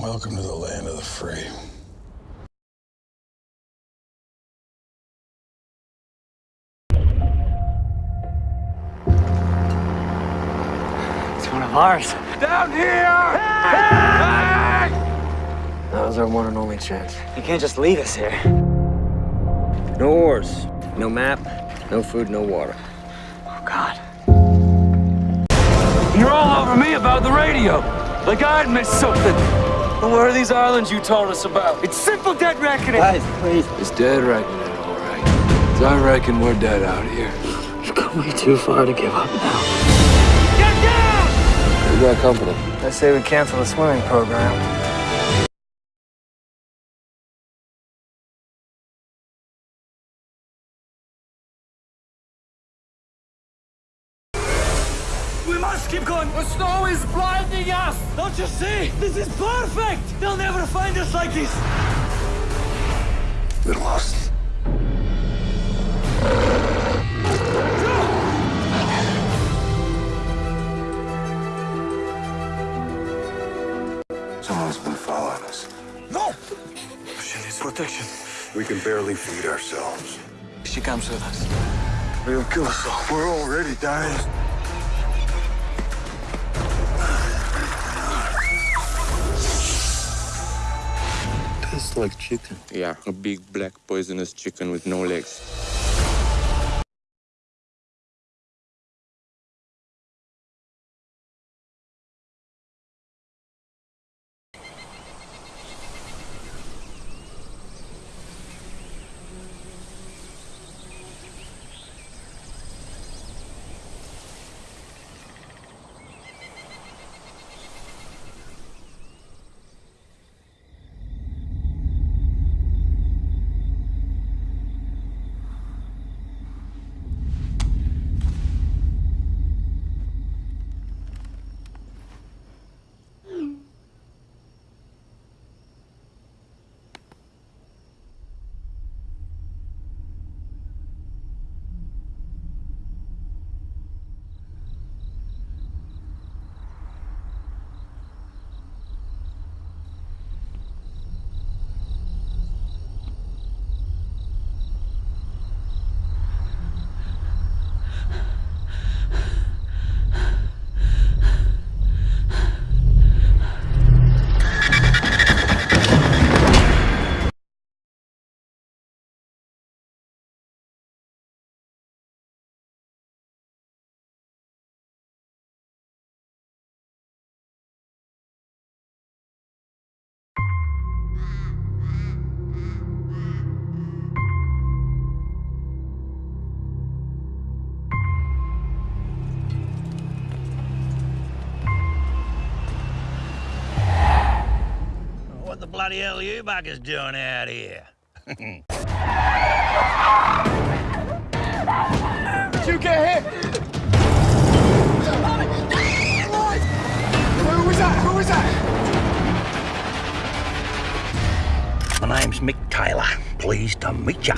Welcome to the land of the free. It's one of ours. Down here! That was our one and only chance. You can't just leave us here. No oars, no map, no food, no water. Oh, God. You're all over me about the radio. Like I'd missed something. But where are these islands you told us about? It's simple dead reckoning. Guys, please. It's dead reckoning, all right. 'Cause I reckon we're dead out here. You've come way too far to give up now. Get down! You got company. I say we cancel the swimming program. Must keep going. The snow is blinding us. Don't you see? This is perfect. They'll never find us like this. We're lost. Someone's been following us. No! She needs protection. We can barely feed ourselves. She comes with us. They'll kill us all. We're already dying. Like chicken. Yeah, a big black poisonous chicken with no legs. Bloody hell are you buggers doing out here? Did you get hit? Who was that? Who was that? My name's Mick Taylor. Pleased to meet ya.